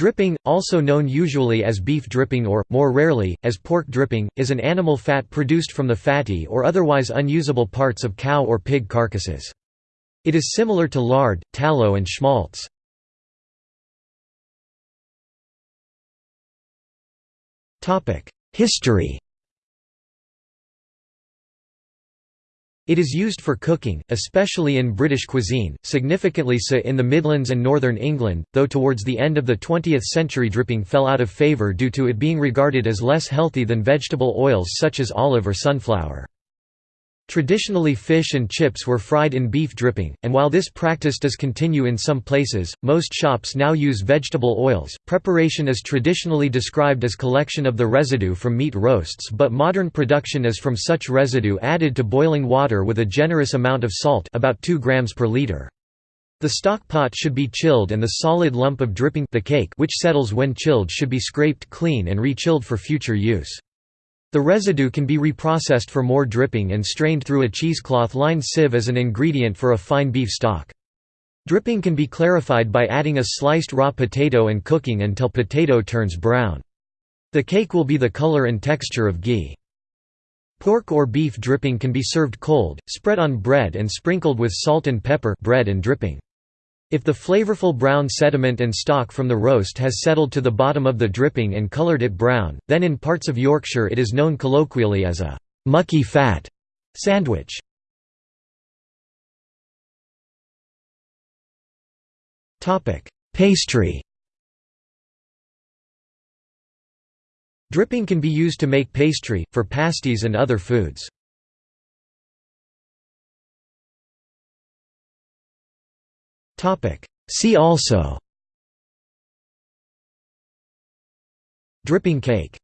Dripping, also known usually as beef dripping or, more rarely, as pork dripping, is an animal fat produced from the fatty or otherwise unusable parts of cow or pig carcasses. It is similar to lard, tallow and schmaltz. History It is used for cooking, especially in British cuisine, significantly so in the Midlands and northern England, though towards the end of the 20th century dripping fell out of favour due to it being regarded as less healthy than vegetable oils such as olive or sunflower. Traditionally fish and chips were fried in beef dripping, and while this practice does continue in some places, most shops now use vegetable oils. Preparation is traditionally described as collection of the residue from meat roasts but modern production is from such residue added to boiling water with a generous amount of salt about 2 grams per liter. The stock pot should be chilled and the solid lump of dripping the cake which settles when chilled should be scraped clean and re-chilled for future use. The residue can be reprocessed for more dripping and strained through a cheesecloth-lined sieve as an ingredient for a fine beef stock. Dripping can be clarified by adding a sliced raw potato and cooking until potato turns brown. The cake will be the color and texture of ghee. Pork or beef dripping can be served cold, spread on bread and sprinkled with salt and pepper bread and dripping. If the flavorful brown sediment and stock from the roast has settled to the bottom of the dripping and colored it brown, then in parts of Yorkshire it is known colloquially as a «mucky fat» sandwich. Pastry Dripping can be used to make pastry, for pasties and other foods. See also. Dripping cake